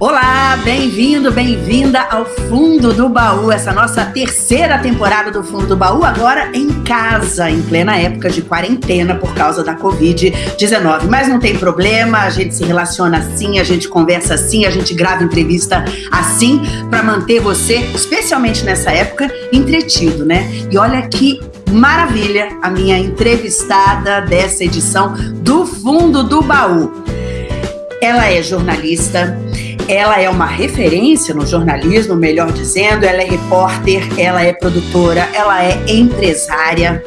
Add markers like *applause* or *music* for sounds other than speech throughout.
Olá, bem-vindo, bem-vinda ao Fundo do Baú, essa nossa terceira temporada do Fundo do Baú, agora em casa, em plena época de quarentena por causa da Covid-19. Mas não tem problema, a gente se relaciona assim, a gente conversa assim, a gente grava entrevista assim, para manter você, especialmente nessa época, entretido, né? E olha que maravilha a minha entrevistada dessa edição do Fundo do Baú. Ela é jornalista, ela é uma referência no jornalismo, melhor dizendo, ela é repórter, ela é produtora, ela é empresária.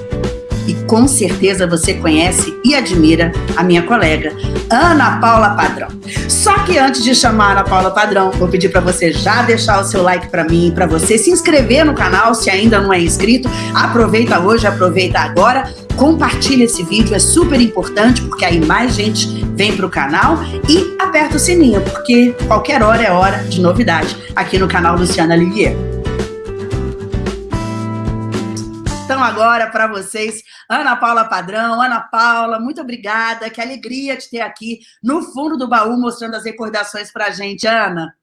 E com certeza você conhece e admira a minha colega, Ana Paula Padrão. Só que antes de chamar Ana Paula Padrão, vou pedir para você já deixar o seu like para mim, para você se inscrever no canal se ainda não é inscrito. Aproveita hoje, aproveita agora, compartilha esse vídeo, é super importante porque aí mais gente vem para o canal e aperta o sininho, porque qualquer hora é hora de novidade aqui no canal Luciana Livier. Então agora para vocês, Ana Paula Padrão. Ana Paula, muito obrigada, que alegria te ter aqui no fundo do baú mostrando as recordações para a gente, Ana.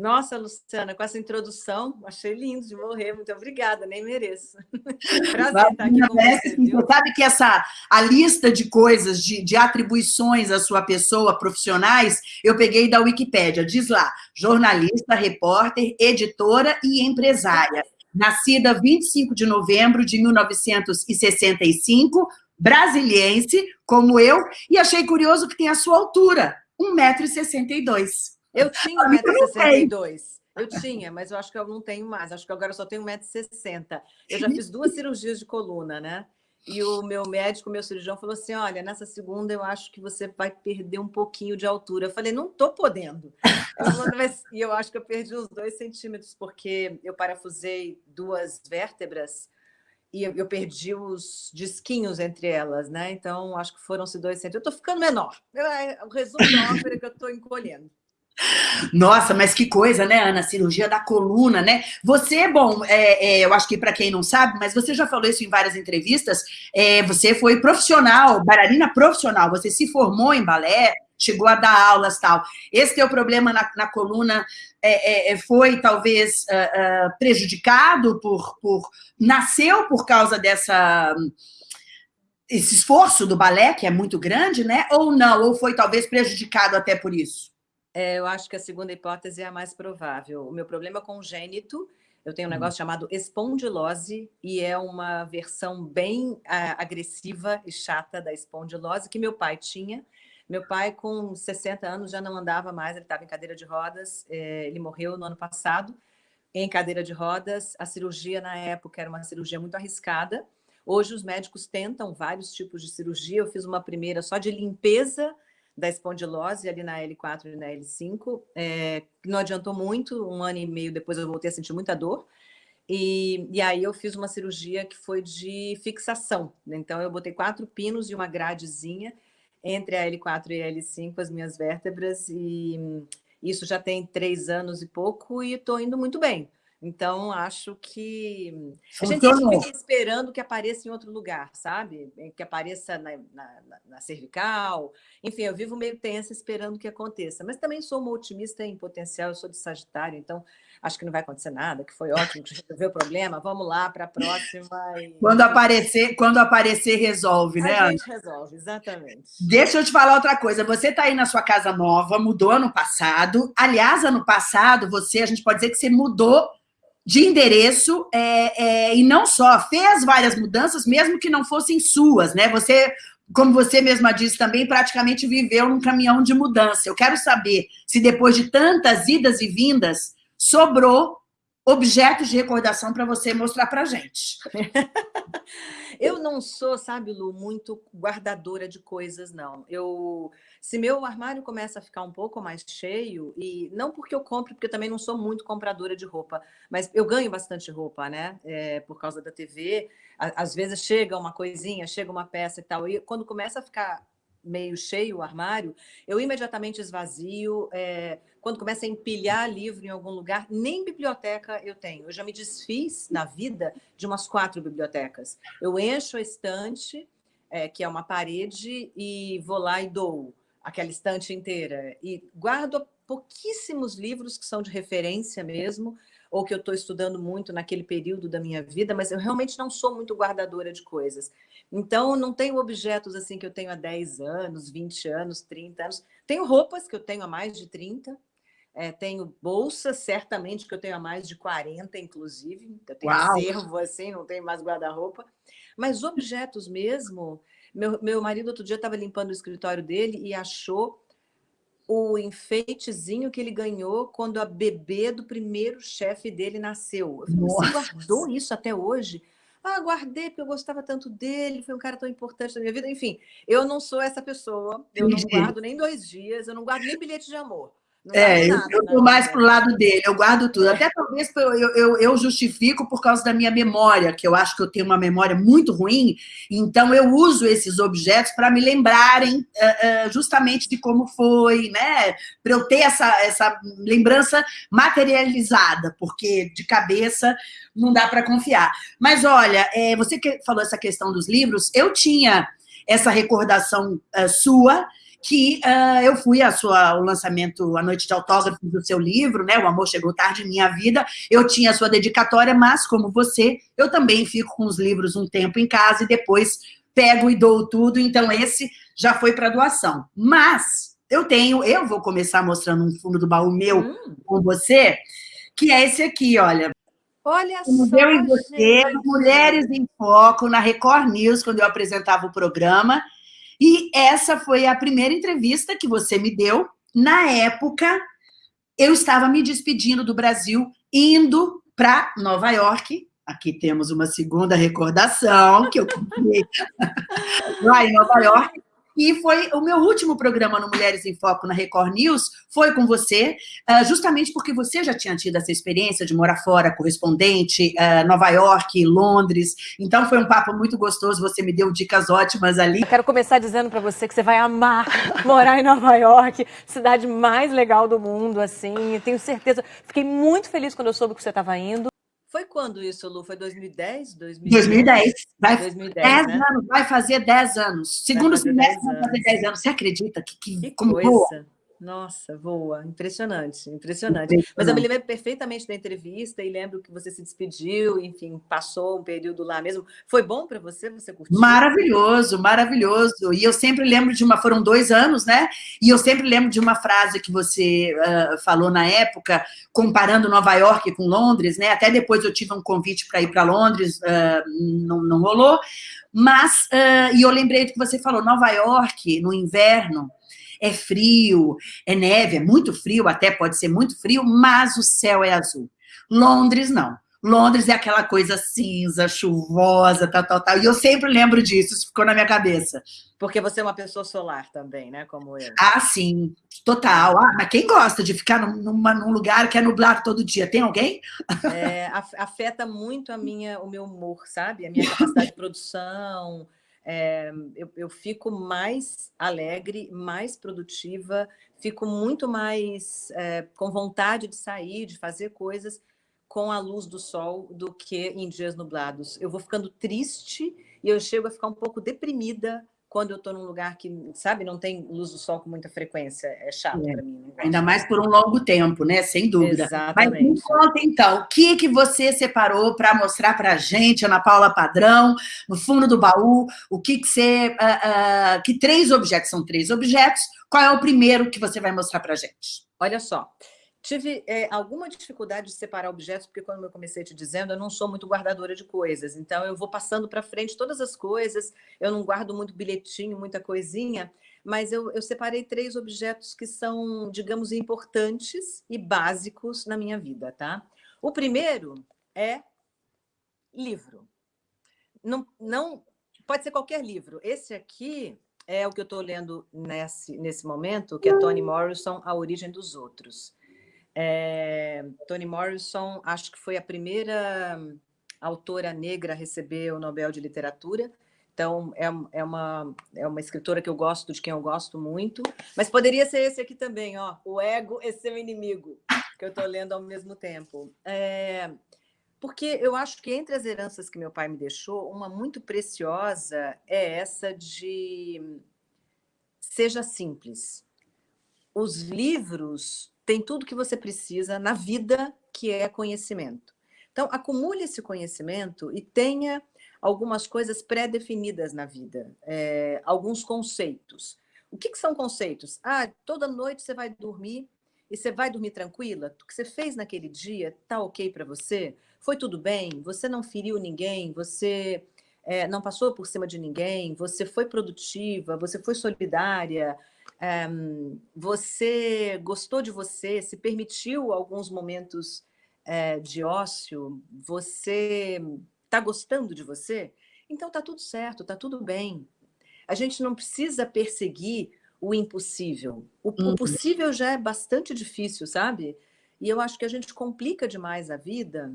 Nossa, Luciana, com essa introdução, achei lindo de morrer. Muito obrigada, nem mereço. *laughs* Prazer estar aqui com você. Viu? Sabe que essa, a lista de coisas, de, de atribuições à sua pessoa, profissionais, eu peguei da Wikipédia. Diz lá, jornalista, repórter, editora e empresária. Nascida 25 de novembro de 1965, brasiliense, como eu, e achei curioso que tem a sua altura, 1,62m. Eu *laughs* tinha 1,62m. Eu tinha, mas eu acho que eu não tenho mais. Acho que agora eu só tenho 1,60m. Eu já fiz duas cirurgias de coluna, né? E o meu médico, meu cirurgião, falou assim: olha, nessa segunda eu acho que você vai perder um pouquinho de altura. Eu falei, não estou podendo. e eu acho que eu perdi uns dois centímetros, porque eu parafusei duas vértebras e eu perdi os disquinhos entre elas, né? Então, acho que foram-se dois centímetros. Eu estou ficando menor. É, o resumo da ópera é que eu estou encolhendo. Nossa, mas que coisa, né, Ana? Cirurgia da coluna, né? Você, bom, é, é, eu acho que para quem não sabe, mas você já falou isso em várias entrevistas, é, você foi profissional, bailarina profissional, você se formou em balé, chegou a dar aulas tal. Esse teu problema na, na coluna é, é, é foi talvez uh, uh, prejudicado por, por... Nasceu por causa dessa esse esforço do balé, que é muito grande, né? Ou não? Ou foi talvez prejudicado até por isso? É, eu acho que a segunda hipótese é a mais provável. O meu problema é congênito, eu tenho um hum. negócio chamado espondilose, e é uma versão bem agressiva e chata da espondilose que meu pai tinha. Meu pai, com 60 anos, já não andava mais, ele estava em cadeira de rodas, é, ele morreu no ano passado em cadeira de rodas. A cirurgia, na época, era uma cirurgia muito arriscada. Hoje, os médicos tentam vários tipos de cirurgia. Eu fiz uma primeira só de limpeza da espondilose ali na L4 e na L5, é, não adiantou muito, um ano e meio depois eu voltei a sentir muita dor, e, e aí eu fiz uma cirurgia que foi de fixação, então eu botei quatro pinos e uma gradezinha entre a L4 e a L5, as minhas vértebras, e isso já tem três anos e pouco, e estou indo muito bem. Então, acho que a gente fica esperando que apareça em outro lugar, sabe? Que apareça na, na, na, cervical. Enfim, eu vivo meio tensa esperando que aconteça. Mas também sou uma otimista em potencial, eu sou de Sagitário, então acho que não vai acontecer nada, que foi ótimo, que resolveu o problema, vamos lá para a próxima. E... Quando, aparecer, quando aparecer, resolve, né, A gente resolve, exatamente. Deixa eu te falar outra coisa, você está aí na sua casa nova, mudou ano passado, aliás, ano passado, você, a gente pode dizer que você mudou de endereço é, é, e não só, fez várias mudanças, mesmo que não fossem suas, né? Você, como você mesma disse também, praticamente viveu num caminhão de mudança. Eu quero saber se depois de tantas idas e vindas, sobrou objetos de recordação para você mostrar para gente. *laughs* eu não sou, sabe, Lu, muito guardadora de coisas, não. Eu se meu armário começa a ficar um pouco mais cheio, e não porque eu compro, porque eu também não sou muito compradora de roupa, mas eu ganho bastante roupa, né? É, por causa da TV. Às vezes chega uma coisinha, chega uma peça e tal, e quando começa a ficar meio cheio o armário, eu imediatamente esvazio. É, quando começa a empilhar livro em algum lugar, nem biblioteca eu tenho. Eu já me desfiz na vida de umas quatro bibliotecas. Eu encho a estante, é, que é uma parede, e vou lá e dou aquela estante inteira, e guardo pouquíssimos livros que são de referência mesmo, ou que eu estou estudando muito naquele período da minha vida, mas eu realmente não sou muito guardadora de coisas. Então, não tenho objetos assim que eu tenho há 10 anos, 20 anos, 30 anos. Tenho roupas que eu tenho há mais de 30, é, tenho bolsas, certamente, que eu tenho há mais de 40, inclusive. Eu tenho Uau. acervo, assim, não tenho mais guarda-roupa. Mas objetos mesmo... Meu, meu marido, outro dia, estava limpando o escritório dele e achou o enfeitezinho que ele ganhou quando a bebê do primeiro chefe dele nasceu. Eu falei, você guardou isso até hoje? Ah, guardei porque eu gostava tanto dele, foi um cara tão importante na minha vida. Enfim, eu não sou essa pessoa, eu não guardo nem dois dias, eu não guardo nem bilhete de amor. Não é, nada, eu estou mais para o lado dele, eu guardo tudo. Até talvez eu, eu, eu, justifico por causa da minha memória, que eu acho que eu tenho uma memória muito ruim, então eu uso esses objetos para me lembrarem uh, uh, justamente de como foi, né? Para eu ter essa, essa lembrança materializada, porque de cabeça não dá para confiar. Mas olha, é, você que falou essa questão dos livros, eu tinha essa recordação uh, sua, que uh, eu fui ao lançamento, a noite de autógrafos do seu livro, né, O Amor Chegou Tarde em Minha Vida, eu tinha a sua dedicatória, mas, como você, eu também fico com os livros um tempo em casa e depois pego e dou tudo, então esse já foi para doação. Mas eu tenho, eu vou começar mostrando um fundo do baú meu hum. com você, que é esse aqui, olha. Olha só, Eu e você, gente. Mulheres em Foco, na Record News, quando eu apresentava o programa, e essa foi a primeira entrevista que você me deu. Na época, eu estava me despedindo do Brasil, indo para Nova York. Aqui temos uma segunda recordação que eu comprei *laughs* lá em Nova York. E foi o meu último programa no Mulheres em Foco na Record News, foi com você, ah, justamente porque você já tinha tido essa experiência de morar fora, correspondente, ah, Nova York, Londres. Então foi um papo muito gostoso, você me deu dicas ótimas ali. Eu quero começar dizendo para você que você vai amar morar em Nova York, cidade mais legal do mundo, assim, tenho certeza. Fiquei muito feliz quando eu soube que você estava indo. Foi quando isso, Lu? Foi 2010? 2010. Vai, 2010, 10 né? anos, vai fazer 10 anos. Segundo semestre vai fazer 10 anos. Você acredita que, que, que como coisa. Boa? Nossa, voa. Impressionante, impressionante. Mas eu me lembro perfeitamente da entrevista e lembro que você se despediu, enfim, passou um período lá mesmo. Foi bom para você? Você curtiu? Maravilhoso, maravilhoso. E eu sempre lembro de uma... Foram dois anos, né? E eu sempre lembro de uma frase que você uh, falou na época, comparando Nova York com Londres, né? Até depois eu tive um convite para ir para Londres, uh, não, não rolou. Mas, uh, e eu lembrei do que você falou, Nova York, no inverno, é frio, é neve, é muito frio, até pode ser muito frio, mas o céu é azul. Londres, não. Londres é aquela coisa cinza, chuvosa, tal, tal, tal. E eu sempre lembro disso, isso ficou na minha cabeça. Porque você é uma pessoa solar também, né? Como eu. Ah, sim, total. Ah, mas quem gosta de ficar numa, num lugar que é nublado todo dia? Tem alguém? É, afeta muito a minha, o meu humor, sabe? A minha capacidade de produção, é, eu, eu, fico mais alegre, mais produtiva, fico muito mais é, com vontade de sair, de fazer coisas com a luz do sol do que em dias nublados. Eu vou ficando triste e eu chego a ficar um pouco deprimida quando eu estou num lugar que, sabe, não tem luz do sol com muita frequência. É chato é. para mim. Ainda mais por um longo tempo, né? Sem dúvida. Exatamente. Mas me conta, então, o que, que você separou para mostrar para a gente, Ana Paula Padrão, no fundo do baú, o que, que você... Uh, uh, que três objetos, são três objetos, qual é o primeiro que você vai mostrar para a gente? Olha só, Tive é, alguma dificuldade de separar objetos, porque quando eu comecei te dizendo, eu não sou muito guardadora de coisas. Então, eu vou passando para frente todas as coisas, eu não guardo muito bilhetinho, muita coisinha, mas eu, eu separei três objetos que são, digamos, importantes e básicos na minha vida, tá? O primeiro é livro. Não, não, pode ser qualquer livro. Esse aqui é o que eu estou lendo nesse, nesse momento, que é Toni Morrison, A Origem dos Outros. É, Toni Morrison, acho que foi a primeira autora negra a receber o Nobel de Literatura. Então, é, é, uma, é uma escritora que eu gosto, de quem eu gosto muito. Mas poderia ser esse aqui também, ó, O Ego é Seu Inimigo, que eu estou lendo ao mesmo tempo. É, porque eu acho que entre as heranças que meu pai me deixou, uma muito preciosa é essa de seja simples. Os livros tem tudo que você precisa na vida, que é conhecimento. Então, acumule esse conhecimento e tenha algumas coisas pré-definidas na vida, é, alguns conceitos. O que, que são conceitos? Ah, toda noite você vai dormir e você vai dormir tranquila? O que você fez naquele dia tá ok para você? Foi tudo bem? Você não feriu ninguém? Você é, não passou por cima de ninguém? Você foi produtiva? Você foi solidária? É, você gostou de você? Se permitiu alguns momentos é, de ócio? Você está gostando de você? Então está tudo certo, está tudo bem. A gente não precisa perseguir o impossível. O, uhum. o, possível já é bastante difícil, sabe? E eu acho que a gente complica demais a vida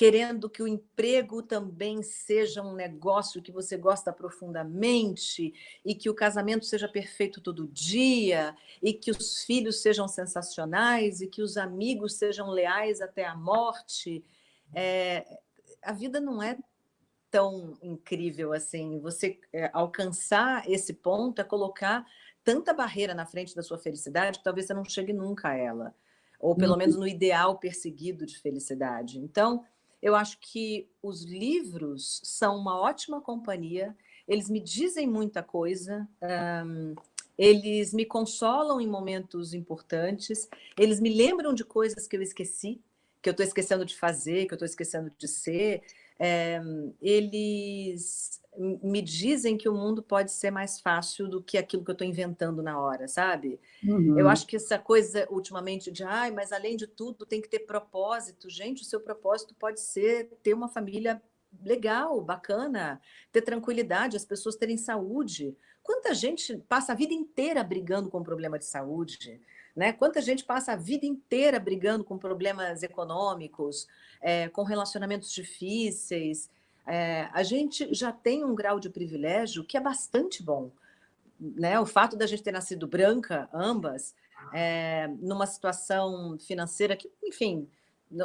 querendo que o emprego também seja um negócio que você gosta profundamente e que o casamento seja perfeito todo dia e que os filhos sejam sensacionais e que os amigos sejam leais até a morte. É, a vida não é tão incrível assim. Você é, alcançar esse ponto é colocar tanta barreira na frente da sua felicidade que talvez você não chegue nunca a ela. Ou pelo uhum. menos no ideal perseguido de felicidade. Então, eu acho que os livros são uma ótima companhia, eles me dizem muita coisa, um, eles me consolam em momentos importantes, eles me lembram de coisas que eu esqueci, que eu estou esquecendo de fazer, que eu estou esquecendo de ser, é, eles me dizem que o mundo pode ser mais fácil do que aquilo que eu estou inventando na hora, sabe? Uhum. Eu acho que essa coisa, ultimamente, de ai, mas além de tudo tem que ter propósito. Gente, o seu propósito pode ser ter uma família legal, bacana, ter tranquilidade, as pessoas terem saúde. Quanta gente passa a vida inteira brigando com problema de saúde? Né? Quanta gente passa a vida inteira brigando com problemas econômicos, é, com relacionamentos difíceis. É, a gente já tem um grau de privilégio que é bastante bom. Né? O fato da gente ter nascido branca, ambas, é, numa situação financeira que, enfim,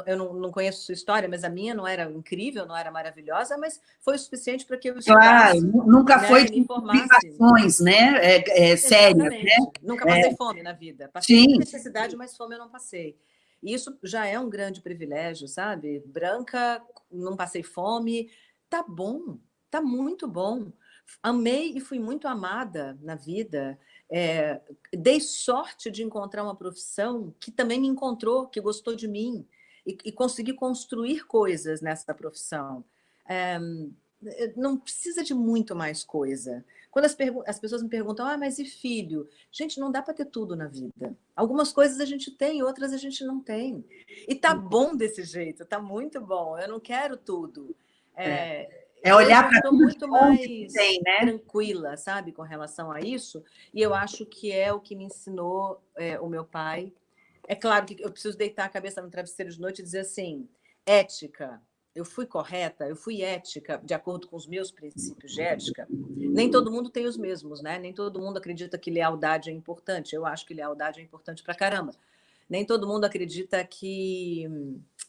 eu não, não, conheço sua história, mas a minha não era incrível, não era maravilhosa, mas foi o suficiente para que eu estudasse. Claro, nunca né, foi complicações, né, é, é, sérias, né? Nunca passei é. fome na vida. Passei Sim. necessidade, mas fome eu não passei. E isso já é um grande privilégio, sabe? Branca, não passei fome, tá bom, tá muito bom. Amei e fui muito amada na vida. É, dei sorte de encontrar uma profissão que também me encontrou, que gostou de mim e, e consegui construir coisas nessa profissão. É, não precisa de muito mais coisa. Quando as, as, pessoas me perguntam, ah, mas e filho? Gente, não dá para ter tudo na vida. Algumas coisas a gente tem, outras a gente não tem. E tá bom desse jeito, tá muito bom. Eu não quero tudo. É, é. é olhar para tudo muito mais tem, né? tranquila, sabe, com relação a isso. E eu acho que é o que me ensinou é, o meu pai é claro que eu preciso deitar a cabeça no travesseiro de noite e dizer assim, ética, eu fui correta, eu fui ética, de acordo com os meus princípios de ética. Nem todo mundo tem os mesmos, né? Nem todo mundo acredita que lealdade é importante. Eu acho que lealdade é importante pra caramba. Nem todo mundo acredita que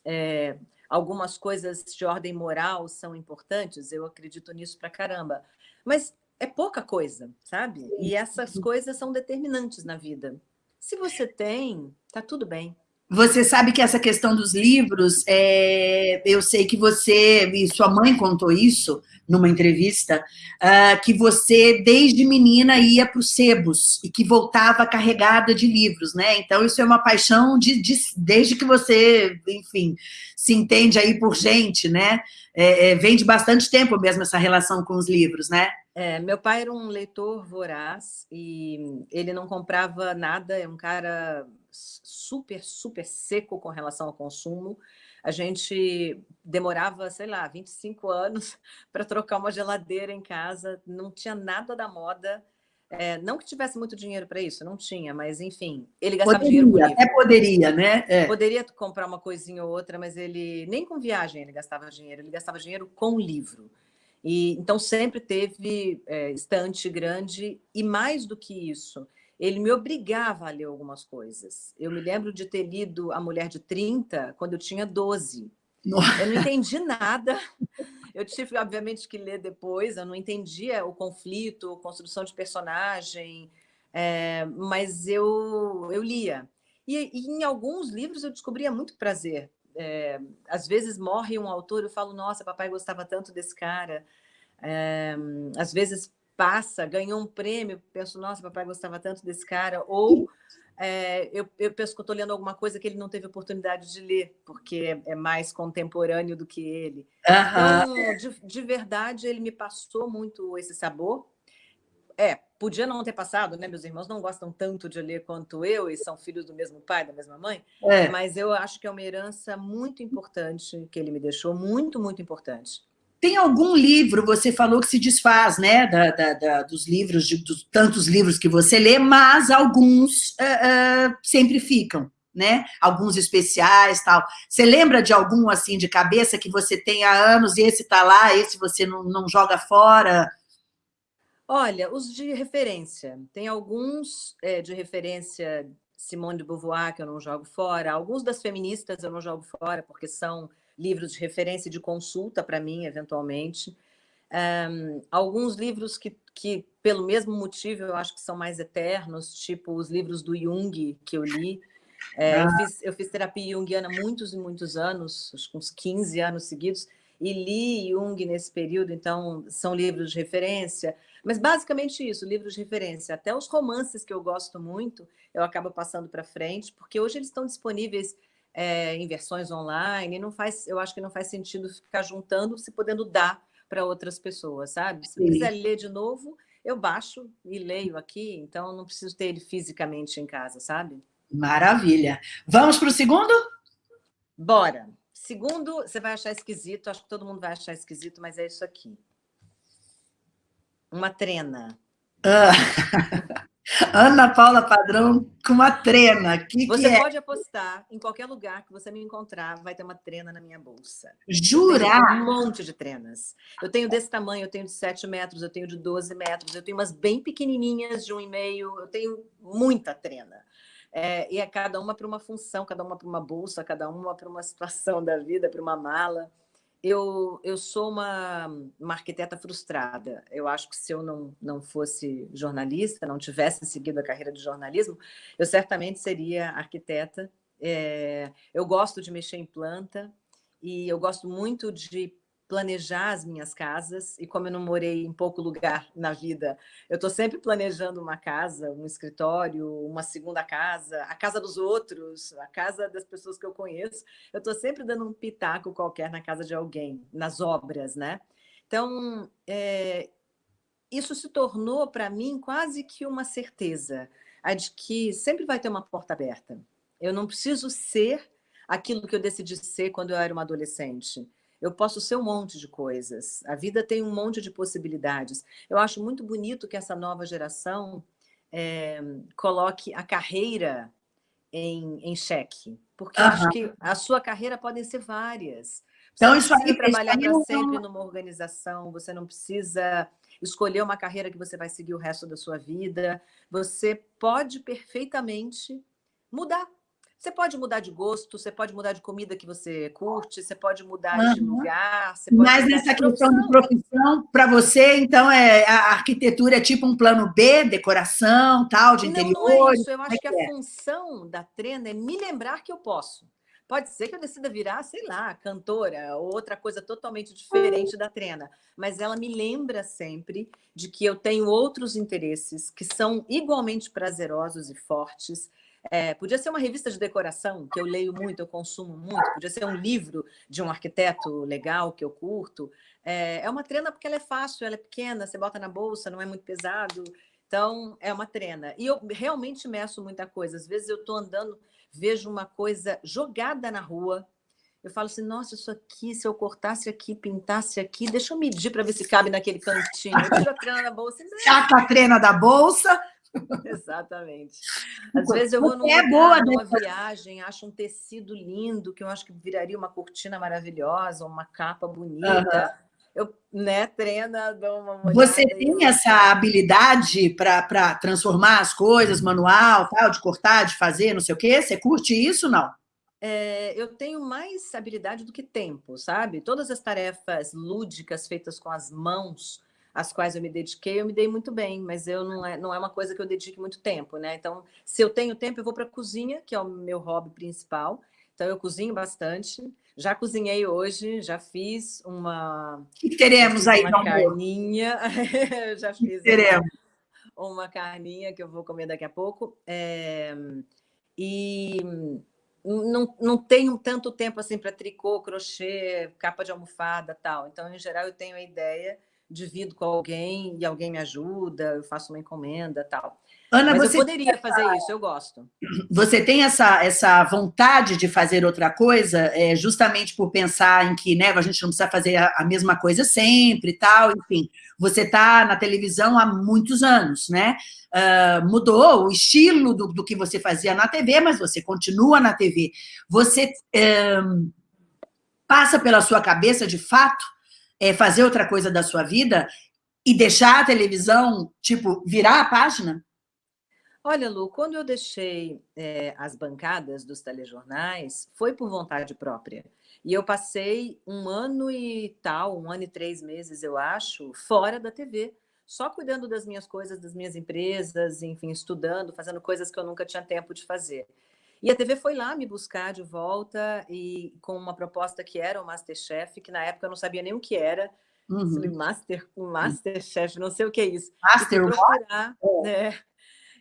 é, algumas coisas de ordem moral são importantes. Eu acredito nisso pra caramba. Mas é pouca coisa, sabe? E essas coisas são determinantes na vida. Se você tem, tá tudo bem. Você sabe que essa questão dos livros, é, eu sei que você, e sua mãe contou isso numa entrevista, uh, que você, desde menina, ia para os sebos e que voltava carregada de livros, né? Então, isso é uma paixão de, de desde que você, enfim, se entende aí por gente, né? É, é, vem de bastante tempo mesmo essa relação com os livros, né? É, meu pai era um leitor voraz e ele não comprava nada, é um cara super, super seco com relação ao consumo. A gente demorava, sei lá, 25 anos *laughs* para trocar uma geladeira em casa, não tinha nada da moda. É, não que tivesse muito dinheiro para isso, não tinha, mas enfim, ele gastava poderia, dinheiro com livro. Até poderia, né? É. Poderia comprar uma coisinha ou outra, mas ele nem com viagem ele gastava dinheiro, ele gastava dinheiro com livro. E, então, sempre teve é, estante grande, e mais do que isso, ele me obrigava a ler algumas coisas. Eu me lembro de ter lido A Mulher de 30 quando eu tinha 12. Nossa. *laughs* Eu não entendi nada. Eu tive, obviamente, que ler depois, eu não entendia o conflito, construção de personagem, é, mas eu, eu lia. E, e, em alguns livros eu descobria muito prazer. É, às vezes morre um autor, eu falo, nossa, papai gostava tanto desse cara. É, às vezes passa, ganhou um prêmio, penso, nossa, papai gostava tanto desse cara. Ou é, eu, eu, penso que estou lendo alguma coisa que ele não teve oportunidade de ler, porque é, mais contemporâneo do que ele. Uhum. Então, de, de verdade, ele me passou muito esse sabor. É, podia não ter passado, né? Meus irmãos não gostam tanto de ler quanto eu, e são filhos do mesmo pai, da mesma mãe, é. mas eu acho que é uma herança muito importante que ele me deixou, muito, muito importante. Tem algum livro, você falou que se desfaz, né, da, da, da dos livros, de, dos tantos livros que você lê, mas alguns uh, uh, sempre ficam, né? Alguns especiais, tal. Você lembra de algum, assim, de cabeça que você tem há anos e esse tá lá, esse você não, não joga fora? Olha, os de referência. Tem alguns é, de referência Simone de Beauvoir que eu não jogo fora, alguns das feministas eu não jogo fora, porque são livros de referência e de consulta para mim, eventualmente. Um, alguns livros que, que, pelo mesmo motivo, eu acho que são mais eternos, tipo os livros do Jung que eu li. É, ah. eu, fiz, eu, fiz, terapia junguiana muitos e muitos anos, acho que uns 15 anos seguidos, e li Jung nesse período, então são livros de referência. Mas basicamente isso, livros de referência. Até os romances que eu gosto muito, eu acabo passando para frente, porque hoje eles estão disponíveis é, em versões online, não faz, eu acho que não faz sentido ficar juntando, se podendo dar para outras pessoas, sabe? Se quiser ler de novo, eu baixo e leio aqui, então não preciso ter ele fisicamente em casa, sabe? Maravilha. Vamos para o segundo? Bora. Segundo, você vai achar esquisito, acho que todo mundo vai achar esquisito, mas é isso aqui. Uma trena. Ah. *laughs* Ana Paula Padrão com uma trena. Que você que é? pode apostar em qualquer lugar que você me encontrar, vai ter uma trena na minha bolsa. Jurar? Um monte de trenas. Eu tenho desse tamanho, eu tenho de 7 metros, eu tenho de 12 metros, eu tenho umas bem pequenininhas de 1,5, eu tenho muita trena. É, e é cada uma para uma função, cada uma para uma bolsa, cada uma para uma situação da vida, para uma mala eu, eu sou uma, uma arquiteta frustrada. Eu acho que se eu não, não fosse jornalista, não tivesse seguido a carreira de jornalismo, eu certamente seria arquiteta. É, eu gosto de mexer em planta e eu gosto muito de planejar as minhas casas, e como eu não morei em pouco lugar *laughs* na vida, eu estou sempre planejando uma casa, um escritório, uma segunda casa, a casa dos outros, a casa das pessoas que eu conheço, eu estou sempre dando um pitaco qualquer na casa de alguém, nas obras, né? Então, é, isso se tornou para mim quase que uma certeza, a de que sempre vai ter uma porta aberta. Eu não preciso ser aquilo que eu decidi ser quando eu era uma adolescente eu posso ser um monte de coisas. A vida tem um monte de possibilidades. Eu acho muito bonito que essa nova geração é, coloque a carreira em, em xeque, porque uhum. acho que a sua carreira podem ser várias. Você então, isso aí trabalhar para sempre numa organização, você não precisa escolher uma carreira que você vai seguir o resto da sua vida. Você pode perfeitamente mudar você pode mudar de gosto, você pode mudar de comida que você curte, você pode mudar uhum. de lugar. Mas nessa questão de profissão, para você, então, é, a arquitetura é tipo um plano B, decoração, tal, de interior? Não, é isso. Eu acho é que, que é? a função da trena é me lembrar que eu posso. Pode ser que eu decida virar, sei lá, cantora ou outra coisa totalmente diferente da trena, mas ela me lembra sempre de que eu tenho outros interesses que são igualmente prazerosos e fortes, é, podia ser uma revista de decoração, que eu leio muito, eu consumo muito. Podia ser um livro de um arquiteto legal, que eu curto. É, é uma trena porque ela é fácil, ela é pequena, você bota na bolsa, não é muito pesado. Então, é uma trena. E eu realmente meço muita coisa. Às vezes eu estou andando, vejo uma coisa jogada na rua, eu falo assim, nossa, isso aqui, se eu cortasse aqui, pintasse aqui, deixa eu medir para ver se cabe naquele cantinho. Eu tiro a trena da bolsa. Saca a trena da bolsa, Exatamente. Às vezes eu vou num é lugar, numa viagem, acho um tecido lindo, que eu acho que viraria uma cortina maravilhosa, uma capa bonita. Uhum. Eu, né, treina, dou uma olhada. Você tem essa habilidade para transformar as coisas, manual, tal, de cortar, de fazer, não sei o quê? Você curte isso, não? É, eu tenho mais habilidade do que tempo, sabe? Todas as tarefas lúdicas feitas com as mãos, às quais eu me dediquei, eu me dei muito bem, mas eu não é, não é uma coisa que eu dedique muito tempo, né? Então, se eu tenho tempo, eu vou para a cozinha, que é o meu hobby principal. Então, eu cozinho bastante. Já cozinhei hoje, já fiz uma... Que teremos aí, *laughs* Uma carninha. já fiz teremos? Uma, uma carninha que eu vou comer daqui a pouco. É, e não, não tenho tanto tempo assim para tricô, crochê, capa de almofada tal. Então, em geral, eu tenho a ideia divido com alguém e alguém me ajuda, eu faço uma encomenda tal. Ana, Mas você eu poderia fazer isso, eu gosto. Você tem essa, essa vontade de fazer outra coisa, é, justamente por pensar em que né, a gente não precisa fazer a, a mesma coisa sempre e tal, enfim. Você está na televisão há muitos anos, né? Uh, mudou o estilo do, do, que você fazia na TV, mas você continua na TV. Você uh, passa pela sua cabeça, de fato, é, fazer outra coisa da sua vida e deixar a televisão, tipo, virar a página? Olha, Lu, quando eu deixei é, as bancadas dos telejornais, foi por vontade própria. E eu passei um ano e tal, um ano e três meses, eu acho, fora da TV, só cuidando das minhas coisas, das minhas empresas, enfim, estudando, fazendo coisas que eu nunca tinha tempo de fazer. E a TV foi lá me buscar de volta e com uma proposta que era o Masterchef, que na época eu não sabia nem o que era. Uhum. Master, Masterchef, não sei o que é isso. Master e procurar, né?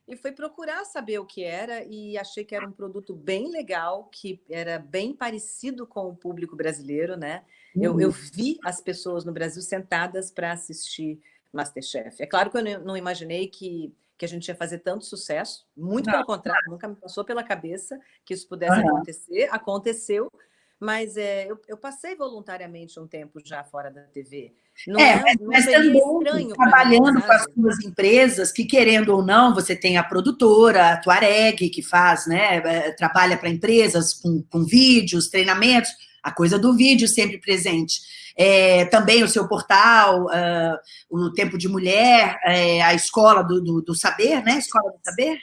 E foi procurar saber o que era e achei que era um produto bem legal, que era bem parecido com o público brasileiro, né? Uhum. Eu, eu vi as pessoas no Brasil sentadas para assistir Masterchef. É claro que eu não imaginei que que a gente ia fazer tanto sucesso, muito não. pelo contrário, nunca me passou pela cabeça que isso pudesse uhum. acontecer, aconteceu, mas é, eu, eu, passei voluntariamente um tempo já fora da TV. Não é, é não mas também trabalhando mim, com as suas empresas, que querendo ou não, você tem a produtora, a Tuareg, que faz, né, é, trabalha para empresas com, com vídeos, treinamentos, a coisa do vídeo sempre presente. É, também o seu portal, uh, o Tempo de Mulher, é, a Escola do, do, do, Saber, né? Escola do Saber?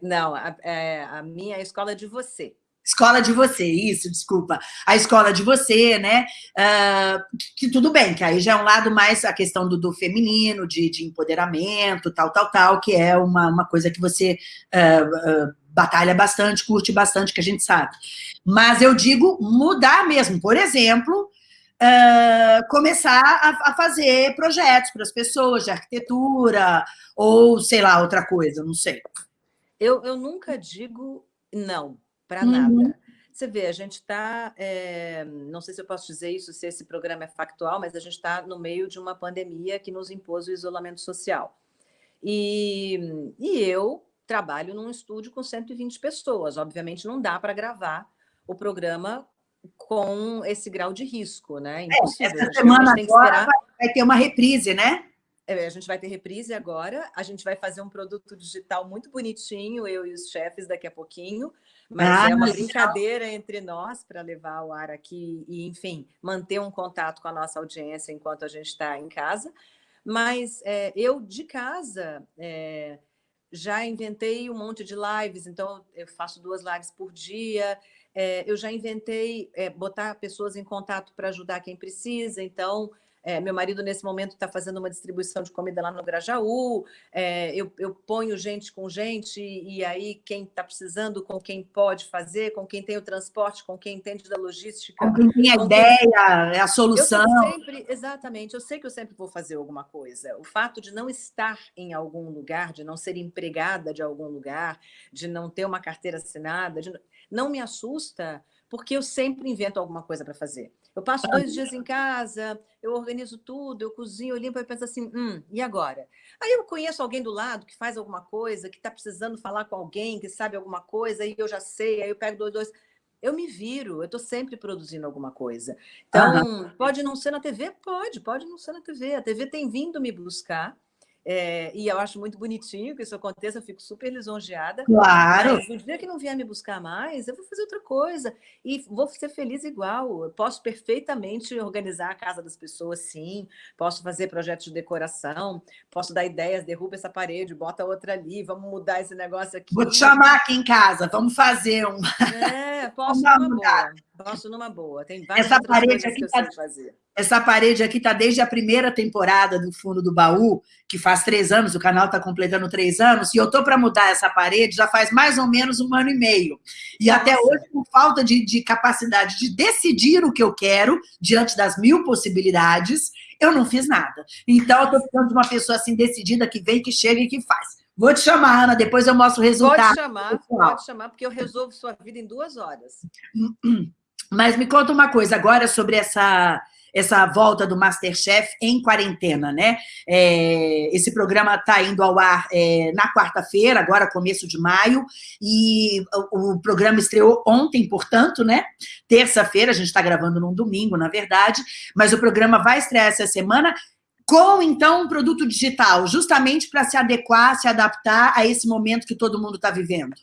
Não, a, é, a minha é a Escola de Você. Escola de você, isso, desculpa. A escola de você, né? Uh, que, que, tudo bem, que aí já é um lado mais a questão do, do feminino, de, de, empoderamento, tal, tal, tal, que é uma, uma coisa que você uh, uh, batalha bastante, curte bastante, que a gente sabe. Mas eu digo mudar mesmo. Por exemplo, uh, começar a, a, fazer projetos para as pessoas de arquitetura ou, sei lá, outra coisa, não sei. Eu, eu nunca digo não para uhum. nada. Você vê, a gente está, é, não sei se eu posso dizer isso, se esse programa é factual, mas a gente está no meio de uma pandemia que nos impôs o isolamento social. E, e eu trabalho num estúdio com 120 pessoas. Obviamente, não dá para gravar o programa com esse grau de risco, né? É, Impossível. É, essa semana agora esperar... vai ter uma reprise, né? É, a gente vai ter reprise agora, a gente vai fazer um produto digital muito bonitinho, eu e os chefes daqui a pouquinho, mas ah, é uma brincadeira entre nós para levar o ar aqui e, enfim, manter um contato com a nossa audiência enquanto a gente está em casa. Mas é, eu, de casa, é, já inventei um monte de lives, então eu faço duas lives por dia. É, eu já inventei é, botar pessoas em contato para ajudar quem precisa, então é, meu marido, nesse momento, está fazendo uma distribuição de comida lá no Grajaú. É, eu, eu, ponho gente com gente, e aí quem está precisando, com quem pode fazer, com quem tem o transporte, com quem entende da logística. Com quem tem a ideia, é a solução. Eu sempre, exatamente, eu sei que eu sempre vou fazer alguma coisa. O fato de não estar em algum lugar, de não ser empregada de algum lugar, de não ter uma carteira assinada, de... não me assusta, porque eu sempre invento alguma coisa para fazer. Eu passo dois dias em casa, eu organizo tudo, eu cozinho, eu limpo, e penso assim, hum, e agora? Aí eu conheço alguém do lado que faz alguma coisa, que está precisando falar com alguém, que sabe alguma coisa, e eu já sei, aí eu pego dois, dois. Eu me viro, eu estou sempre produzindo alguma coisa. Então, uhum. pode não ser na TV? Pode, pode não ser na TV. A TV tem vindo me buscar, é, e eu acho muito bonitinho que isso aconteça, eu fico super lisonjeada. Claro. Mas no dia que não vier me buscar mais, eu vou fazer outra coisa. E vou ser feliz igual. Eu posso perfeitamente organizar a casa das pessoas, sim. Posso fazer projetos de decoração, posso dar ideias, derruba essa parede, bota outra ali, vamos mudar esse negócio aqui. Vou te chamar aqui em casa, vamos fazer um. É, *laughs* posso uma boa. Posso numa boa. Tem várias essa parede aqui que eu tá, sei fazer. Essa parede aqui está desde a primeira temporada do Fundo do Baú, que faz três anos, o canal está completando três anos, e eu estou para mudar essa parede já faz mais ou menos um ano e meio. E Nossa. até hoje, por falta de, de capacidade de decidir o que eu quero, diante das mil possibilidades, eu não fiz nada. Então, eu estou ficando de uma pessoa assim decidida, que vem, que chega e que faz. Vou te chamar, Ana, depois eu mostro o resultado. Pode chamar, pode chamar, porque eu resolvo sua vida em duas horas. *clears throat* Mas me conta uma coisa agora sobre essa, essa volta do Masterchef em quarentena, né? É, esse programa está indo ao ar é, na quarta-feira, agora começo de maio, e o, o programa estreou ontem, portanto, né? Terça-feira, a gente está gravando num domingo, na verdade, mas o programa vai estrear essa semana com, então, um produto digital, justamente para se adequar, se adaptar a esse momento que todo mundo está vivendo.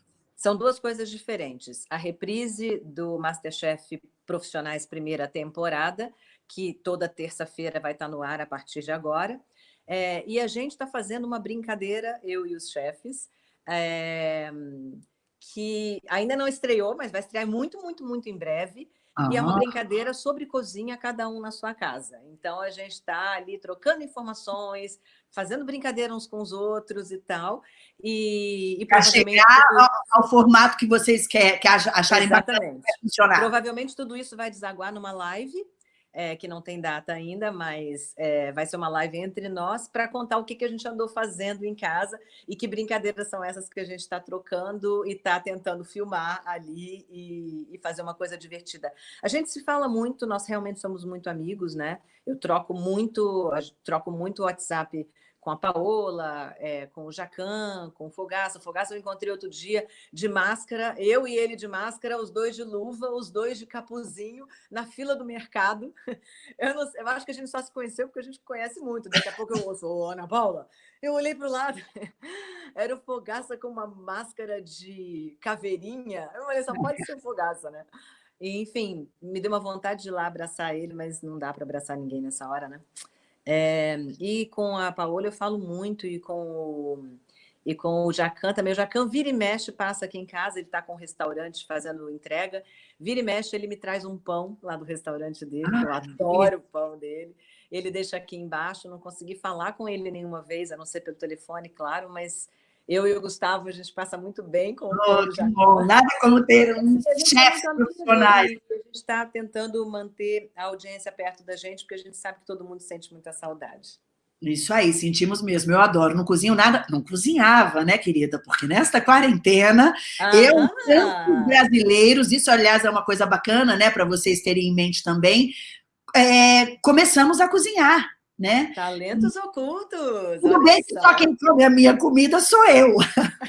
São duas coisas diferentes. A reprise do Masterchef Profissionais primeira temporada, que toda terça-feira vai estar no ar a partir de agora. É, e a gente está fazendo uma brincadeira, eu e os chefes, é, que ainda não estreou, mas vai estrear muito, muito, muito em breve, Uhum. E é uma brincadeira sobre cozinha, cada um na sua casa. Então, a gente está ali trocando informações, fazendo brincadeira uns com os outros e tal. E, e Para chegar ao, ao, formato que vocês quer, que acharem Exatamente. bacana funcionar. Provavelmente tudo isso vai desaguar numa live é, que não tem data ainda, mas é, vai ser uma live entre nós para contar o que, que a gente andou fazendo em casa e que brincadeiras são essas que a gente está trocando e está tentando filmar ali e, e, fazer uma coisa divertida. A gente se fala muito, nós realmente somos muito amigos, né? Eu troco muito, troco muito WhatsApp com a Paola, é, com o Jacan, com o Fogaça. O Fogaça eu encontrei outro dia de máscara, eu e ele de máscara, os dois de luva, os dois de capuzinho, na fila do mercado. *laughs* Eu, não, eu acho que a gente só se conheceu porque a gente conhece muito. Daqui a pouco eu ouço, ô, Ana Paula, eu olhei para o lado, *laughs* era o Fogaça com uma máscara de caveirinha. Eu falei, só pode ser o Fogaça, né? E, enfim, me deu uma vontade de ir lá abraçar ele, mas não dá para abraçar ninguém nessa hora, né? É, e com a Paola eu falo muito, e com o, e com o Jacan também. O Jacan vira e mexe, passa aqui em casa, ele está com um restaurante fazendo entrega. Vira e mexe, ele me traz um pão lá do restaurante dele, ah, eu adoro o pão dele. Ele deixa aqui embaixo, não consegui falar com ele nenhuma vez, a não ser pelo telefone, claro, mas eu e o Gustavo, a gente passa muito bem com oh, o bom. Nada como ter um chefe profissional. A gente está tentando manter a audiência perto da gente, porque a gente sabe que todo mundo sente muita saudade. Isso aí, sentimos mesmo. Eu adoro. Não cozinho nada. Não cozinhava, né, querida? Porque nesta quarentena, ah, eu, tantos brasileiros, isso, aliás, é uma coisa bacana, né, para vocês terem em mente também, é, começamos a cozinhar né? Talentos ocultos. Tudo bem que só quem come a minha comida sou eu.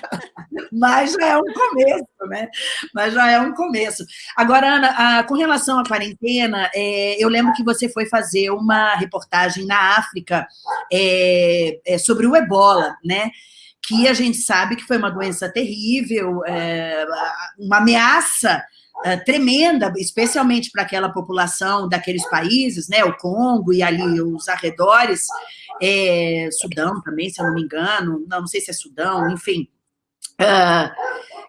*laughs* Mas já é um começo, né? Mas já é um começo. Agora, Ana, a, com relação à quarentena, é, eu lembro que você foi fazer uma reportagem na África é, é, sobre o ebola, né? Que a gente sabe que foi uma doença terrível, é, uma ameaça uh, tremenda, especialmente para aquela população daqueles países, né, o Congo e ali os arredores, é, Sudão também, se eu não me engano, não, não sei se é Sudão, enfim, uh,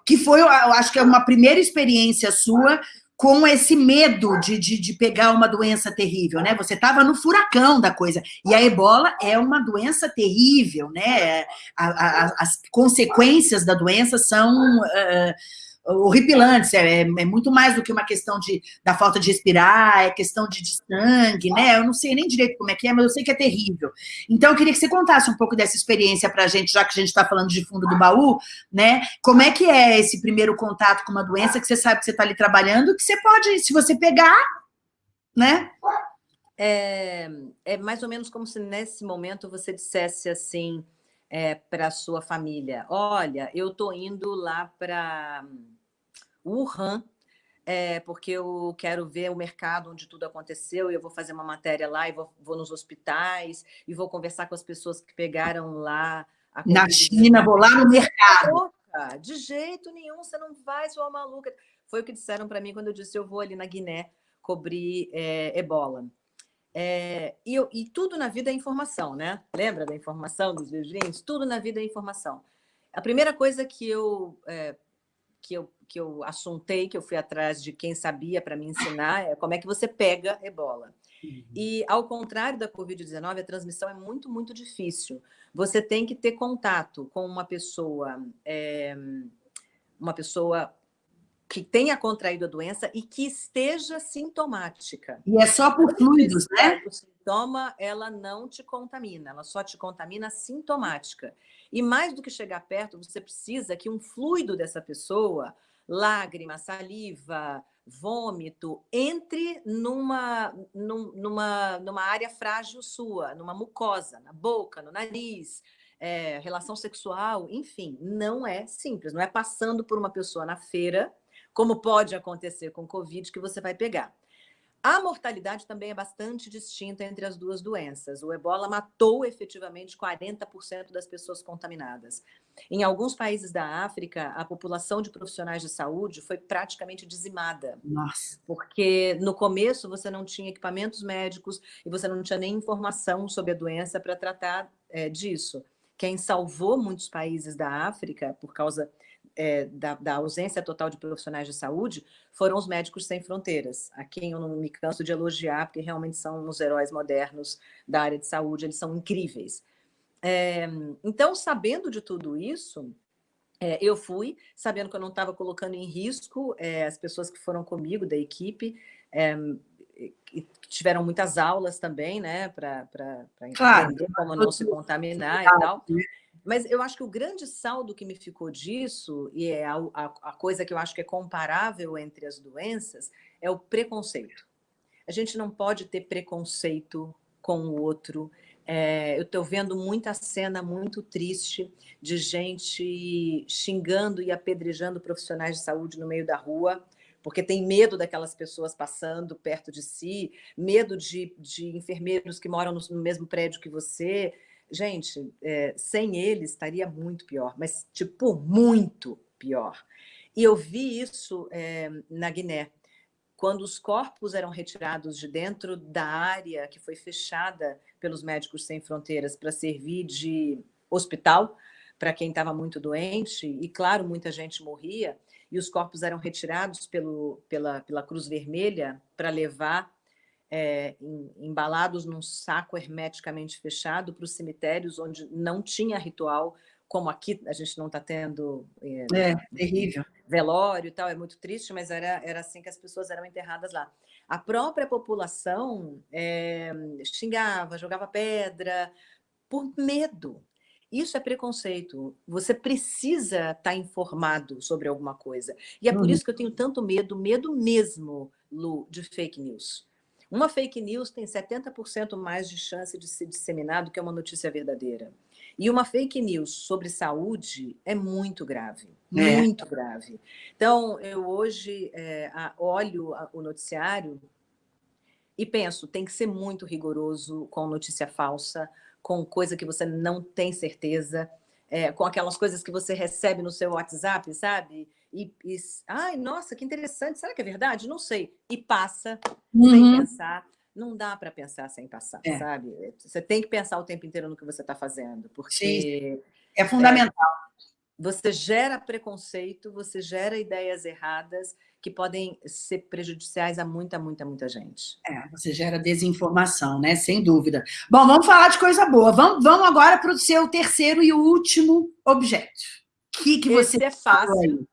que foi, eu acho que é uma primeira experiência sua com esse medo de, de, de, pegar uma doença terrível, né? Você estava no furacão da coisa. E a ebola é uma doença terrível, né? A, a, as consequências da doença são... Uh, horripilantes, é, é, muito mais do que uma questão de, da falta de respirar, é questão de, de, sangue, né? Eu não sei nem direito como é que é, mas eu sei que é terrível. Então, eu queria que você contasse um pouco dessa experiência para a gente, já que a gente está falando de fundo do baú, né? Como é que é esse primeiro contato com uma doença que você sabe que você está ali trabalhando, que você pode, se você pegar, né? É, é mais ou menos como se nesse momento você dissesse assim é, para sua família, olha, eu estou indo lá para Wuhan, é, porque eu quero ver o mercado onde tudo aconteceu, e eu vou fazer uma matéria lá, e vou, vou nos hospitais, e vou conversar com as pessoas que pegaram lá. Na China, vou lá no mercado. De jeito nenhum, você não vai, sua maluca. Foi o que disseram para mim quando eu disse, eu vou ali na Guiné cobrir é, ebola. É, e, e, tudo na vida é informação, né? Lembra da informação dos livrinhos? Tudo na vida é informação. A primeira coisa que eu é, que eu que eu assuntei, que eu fui atrás de quem sabia para me ensinar, é como é que você pega ebola. Uhum. E, ao contrário da Covid-19, a transmissão é muito, muito difícil. Você tem que ter contato com uma pessoa, é, uma pessoa que tenha contraído a doença e que esteja sintomática. E é só por fluidos, né? O sintoma, ela não te contamina, ela só te contamina sintomática. E mais do que chegar perto, você precisa que um fluido dessa pessoa, lágrima, saliva, vômito, entre numa, numa, numa área frágil sua, numa mucosa, na boca, no nariz, é, relação sexual, enfim, não é simples, não é passando por uma pessoa na feira, como pode acontecer com Covid, que você vai pegar. A mortalidade também é bastante distinta entre as duas doenças. O ebola matou efetivamente 40% das pessoas contaminadas. Em alguns países da África, a população de profissionais de saúde foi praticamente dizimada. Nossa. Porque no começo você não tinha equipamentos médicos e você não tinha nem informação sobre a doença para tratar é, disso. Quem salvou muitos países da África por causa é, da, da, ausência total de profissionais de saúde foram os médicos sem fronteiras, a quem eu não me canso de elogiar, porque realmente são os heróis modernos da área de saúde, eles são incríveis. É, então, sabendo de tudo isso, é, eu fui, sabendo que eu não estava colocando em risco é, as pessoas que foram comigo, da equipe, é, tiveram muitas aulas também, né, para entender claro. como não se contaminar e tal. Mas eu acho que o grande saldo que me ficou disso, e é a, a, a coisa que eu acho que é comparável entre as doenças, é o preconceito. A gente não pode ter preconceito com o outro. É, eu estou vendo muita cena muito triste de gente xingando e apedrejando profissionais de saúde no meio da rua, porque tem medo daquelas pessoas passando perto de si, medo de, de enfermeiros que moram no, no mesmo prédio que você, Gente, é, sem eles estaria muito pior, mas, tipo, muito pior. E eu vi isso é, na Guiné, quando os corpos eram retirados de dentro da área que foi fechada pelos Médicos Sem Fronteiras para servir de hospital para quem estava muito doente, e claro, muita gente morria, e os corpos eram retirados pelo, pela, pela Cruz Vermelha para levar é, embalados num saco hermeticamente fechado para os cemitérios onde não tinha ritual, como aqui a gente não está tendo é, é, terrível. velório e tal, é muito triste, mas era, era assim que as pessoas eram enterradas lá. A própria população é, xingava, jogava pedra, por medo. Isso é preconceito. Você precisa estar tá informado sobre alguma coisa. E é por uhum. isso que eu tenho tanto medo, medo mesmo, Lu, de fake news. Uma fake news tem 70% mais de chance de ser disseminado que uma notícia verdadeira. E uma fake news sobre saúde é muito grave, é. muito grave. Então, eu hoje é, olho o noticiário e penso, tem que ser muito rigoroso com notícia falsa, com coisa que você não tem certeza, é, com aquelas coisas que você recebe no seu WhatsApp, sabe? E, e, ai, nossa, que interessante, será que é verdade? Não sei. E passa uhum. sem pensar. Não dá para pensar sem passar, é. sabe? Você tem que pensar o tempo inteiro no que você está fazendo, porque... Sim. É fundamental. É, você gera preconceito, você gera ideias erradas que podem ser prejudiciais a muita, muita, muita gente. É, você gera desinformação, né? Sem dúvida. Bom, vamos falar de coisa boa. Vamos, vamos agora para o seu terceiro e último objeto. O que, que você... Esse é fácil.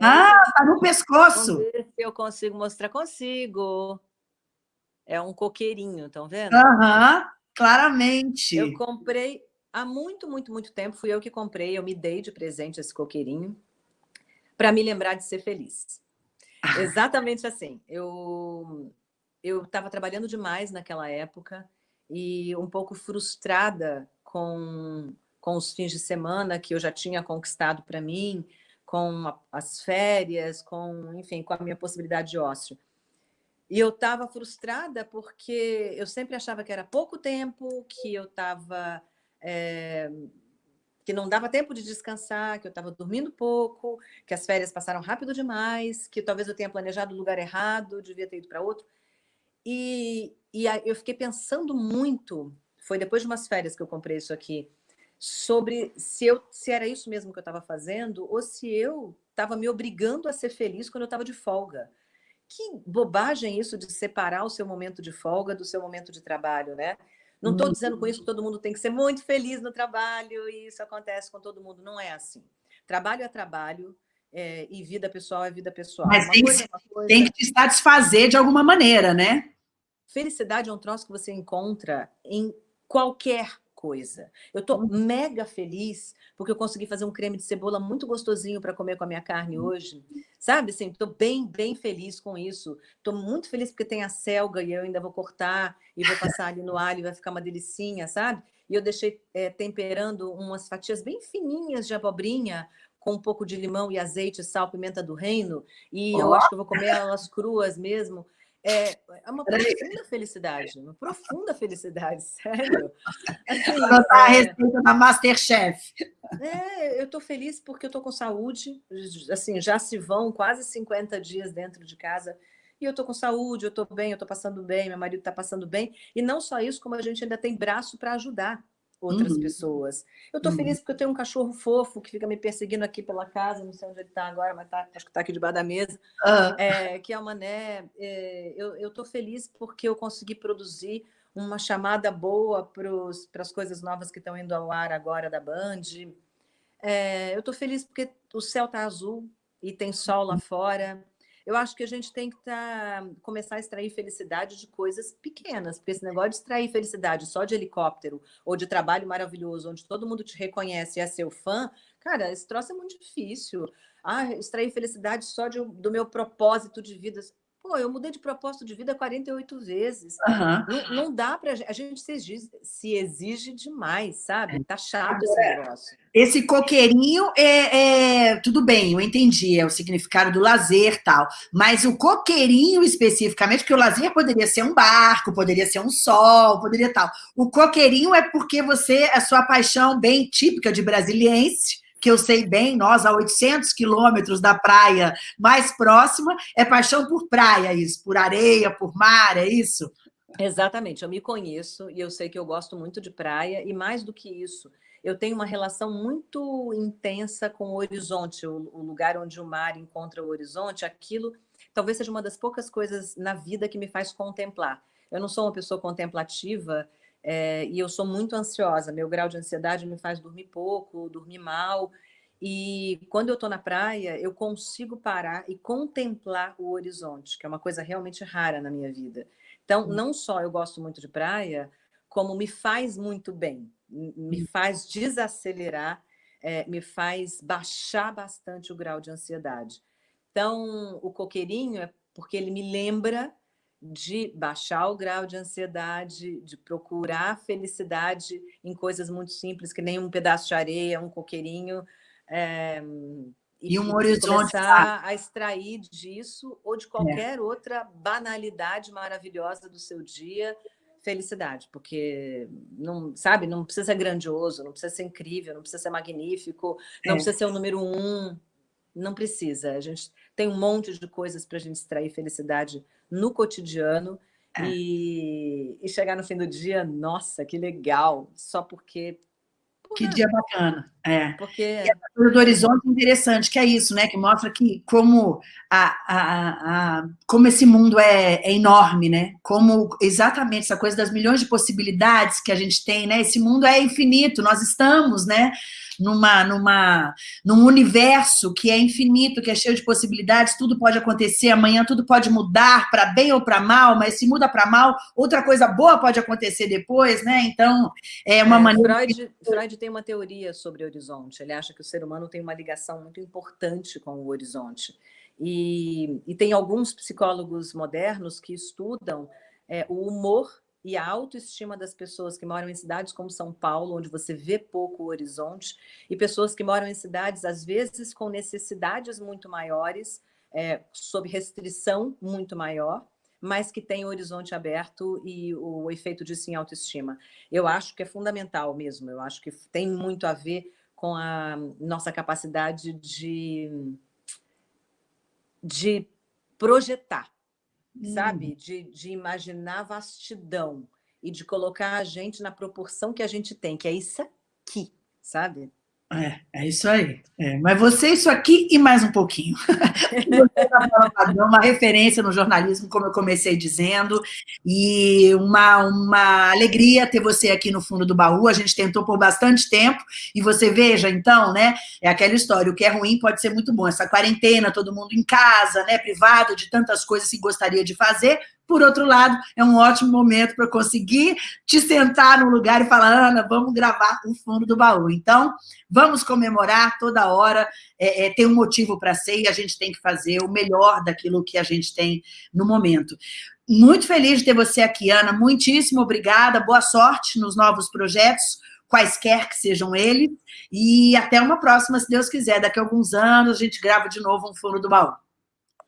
Ah, tá no pescoço. Se eu consigo mostrar. Consigo. É um coqueirinho, estão vendo? Aham, claramente. Eu comprei há muito, muito, muito tempo. Fui eu que comprei. Eu me dei de presente esse coqueirinho para me lembrar de ser feliz. Exatamente assim. Eu eu estava trabalhando demais naquela época e um pouco frustrada com, com os fins de semana que eu já tinha conquistado para mim, com as férias, com, enfim, com a minha possibilidade de ócio. E eu estava frustrada porque eu sempre achava que era pouco tempo, que eu estava... É, que não dava tempo de descansar, que eu estava dormindo pouco, que as férias passaram rápido demais, que talvez eu tenha planejado o lugar errado, devia ter ido para outro. E, e eu fiquei pensando muito, foi depois de umas férias que eu comprei isso aqui, sobre se, eu, se era isso mesmo que eu estava fazendo ou se eu estava me obrigando a ser feliz quando eu estava de folga. Que bobagem isso de separar o seu momento de folga do seu momento de trabalho, né? Não estou dizendo com isso que todo mundo tem que ser muito feliz no trabalho e isso acontece com todo mundo. Não é assim. Trabalho é trabalho é, e vida pessoal é vida pessoal. Mas tem, coisa, é coisa... tem que te satisfazer de alguma maneira, né? Felicidade é um troço que você encontra em qualquer coisa. Eu estou uhum. mega feliz porque eu consegui fazer um creme de cebola muito gostosinho para comer com a minha carne uhum. hoje. Sabe, assim, estou bem, bem feliz com isso. Estou muito feliz porque tem a selga e eu ainda vou cortar e vou passar ali no alho e vai ficar uma delicinha, sabe? E eu deixei é, temperando umas fatias bem fininhas de abobrinha com um pouco de limão e azeite, sal, pimenta do reino. E oh. eu acho que eu vou comer elas cruas mesmo. É, é uma profunda felicidade, uma profunda felicidade, *laughs* sério. Assim, Anotar a é. receita da Masterchef. É, eu estou feliz porque eu estou com saúde, assim, já se vão quase 50 dias dentro de casa, e eu estou com saúde, eu estou bem, eu estou passando bem, meu marido está passando bem, e não só isso, como a gente ainda tem braço para ajudar outras uhum. pessoas. Eu estou uhum. feliz porque eu tenho um cachorro fofo que fica me perseguindo aqui pela casa, não sei onde ele está agora, mas tá, acho que está aqui debaixo da mesa, uhum. é, que é o Mané. É, eu estou feliz porque eu consegui produzir uma chamada boa para as coisas novas que estão indo ao ar agora da Band. É, eu estou feliz porque o céu está azul e tem sol lá fora. Eu acho que a gente tem que tá, começar a extrair felicidade de coisas pequenas, porque esse negócio de extrair felicidade só de helicóptero ou de trabalho maravilhoso, onde todo mundo te reconhece e é seu fã, cara, esse troço é muito difícil. Ah, extrair felicidade só de, do meu propósito de vida. Pô, eu mudei de propósito de vida 48 vezes. Uhum. Não, não, dá para a gente se exige, se exige demais, sabe? Tá chato esse negócio. Esse coqueirinho é, é, tudo bem, eu entendi, é o significado do lazer tal. Mas o coqueirinho especificamente, porque o lazer poderia ser um barco, poderia ser um sol, poderia tal. O coqueirinho é porque você, a sua paixão bem típica de brasiliense, que eu sei bem, nós a 800 quilômetros da praia mais próxima, é paixão por praia isso, por areia, por mar, é isso? Exatamente, eu me conheço e eu sei que eu gosto muito de praia e mais do que isso, eu tenho uma relação muito intensa com o horizonte, o, o lugar onde o mar encontra o horizonte, aquilo talvez seja uma das poucas coisas na vida que me faz contemplar. Eu não sou uma pessoa contemplativa, é, e eu sou muito ansiosa, meu grau de ansiedade me faz dormir pouco, dormir mal. E quando eu estou na praia, eu consigo parar e contemplar o horizonte, que é uma coisa realmente rara na minha vida. Então, hum. não só eu gosto muito de praia, como me faz muito bem, me hum. faz desacelerar, é, me faz baixar bastante o grau de ansiedade. Então, o coqueirinho é porque ele me lembra de baixar o grau de ansiedade, de procurar felicidade em coisas muito simples, que nem um pedaço de areia, um coqueirinho, é, e, e, um horizonte começar a extrair disso ou de é. qualquer é. outra banalidade maravilhosa do seu dia, felicidade, porque não sabe, não precisa ser grandioso, não precisa ser incrível, não precisa ser magnífico, não é. precisa ser o número um, não precisa. A gente tem um monte de coisas para a gente extrair felicidade no cotidiano é. e, e, chegar no fim do dia, nossa, que legal, só porque... Que dia bacana, é. Porque... E a coisa do horizonte é interessante, que é isso, né? Que mostra que como, a, a, a como esse mundo é, é, enorme, né? Como exatamente essa coisa das milhões de possibilidades que a gente tem, né? Esse mundo é infinito, nós estamos, né? numa, numa, num universo que é infinito, que é cheio de possibilidades, tudo pode acontecer amanhã, tudo pode mudar para bem ou para mal, mas se muda para mal, outra coisa boa pode acontecer depois, né? Então, é uma é, maneira... Freud. Freud tem uma teoria sobre horizonte, ele acha que o ser humano tem uma ligação muito importante com o horizonte. E, e tem alguns psicólogos modernos que estudam é, o humor e a autoestima das pessoas que moram em cidades como São Paulo, onde você vê pouco o horizonte, e pessoas que moram em cidades, às vezes, com necessidades muito maiores, é, sob restrição muito maior, mas que tem o horizonte aberto e o efeito disso em autoestima. Eu acho que é fundamental mesmo, eu acho que tem muito a ver com a nossa capacidade de, de projetar, sabe? Hum. De, de imaginar vastidão e de colocar a gente na proporção que a gente tem, que é isso aqui, sabe? É, é isso aí. É, mas você, isso aqui e mais um pouquinho. *laughs* Você tá uma referência no jornalismo, como eu comecei dizendo, e uma, uma alegria ter você aqui no fundo do baú. A gente tentou por bastante tempo, e você veja, então, né? É aquela história, o que é ruim pode ser muito bom. Essa quarentena, todo mundo em casa, né? Privado de tantas coisas que gostaria de fazer, por outro lado, é um ótimo momento para conseguir te sentar no lugar e falar, Ana, vamos gravar o fundo do baú. Então, vamos comemorar toda hora, é, é, tem um motivo para ser e a gente tem que fazer o melhor daquilo que a gente tem no momento. Muito feliz de ter você aqui, Ana. Muitíssimo obrigada. Boa sorte nos novos projetos, quaisquer que sejam eles. E até uma próxima, se Deus quiser. Daqui a alguns anos a gente grava de novo um fundo do baú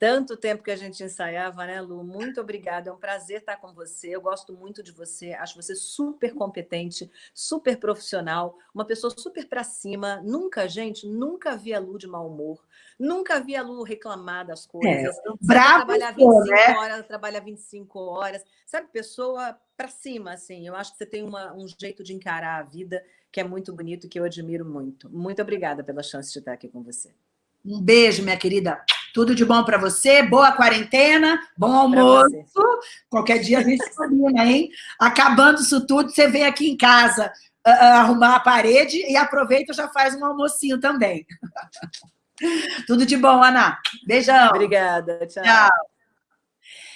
tanto tempo que a gente ensaiava, né, Lu? Muito obrigada, é um prazer estar com você. Eu gosto muito de você, acho você super competente, super profissional, uma pessoa super para cima. Nunca, gente, nunca vi a Lu de mau humor, nunca vi a Lu reclamar das coisas. É, bravo, trabalhar 25 né? horas, trabalha 25 horas. Sabe, pessoa para cima, assim. Eu acho que você tem uma, um jeito de encarar a vida que é muito bonito, que eu admiro muito. Muito obrigada pela chance de estar aqui com você. Um beijo, minha querida. Tudo de bom para você, boa quarentena, bom almoço. Qualquer dia a gente se combina, hein? Acabando isso tudo, você vem aqui em casa uh, arrumar a parede e aproveita e já faz um almocinho também. *laughs* Tudo de bom, Ana. Beijão. Obrigada. Tchau. tchau.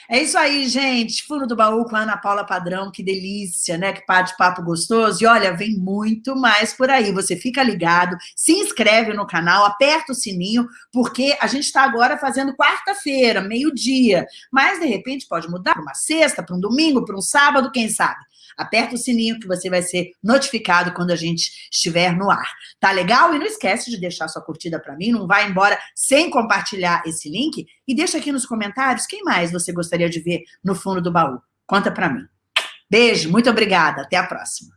É isso aí, gente. Fundo do baú com a Ana Paula Padrão, que delícia, né? Que pá de papo gostoso. E olha, vem muito mais por aí. Você fica ligado, se inscreve no canal, aperta o sininho, porque a gente está agora fazendo quarta-feira, meio-dia. Mas, de repente, pode mudar para uma sexta, para um domingo, para um sábado, quem sabe? Aperta o sininho que você vai ser notificado quando a gente estiver no ar. Tá legal? E não esquece de deixar sua curtida para mim, não vai embora sem compartilhar esse link. E deixa aqui nos comentários quem mais você gostaria de ver no fundo do baú. Conta para mim. Beijo, muito obrigada. Até a próxima.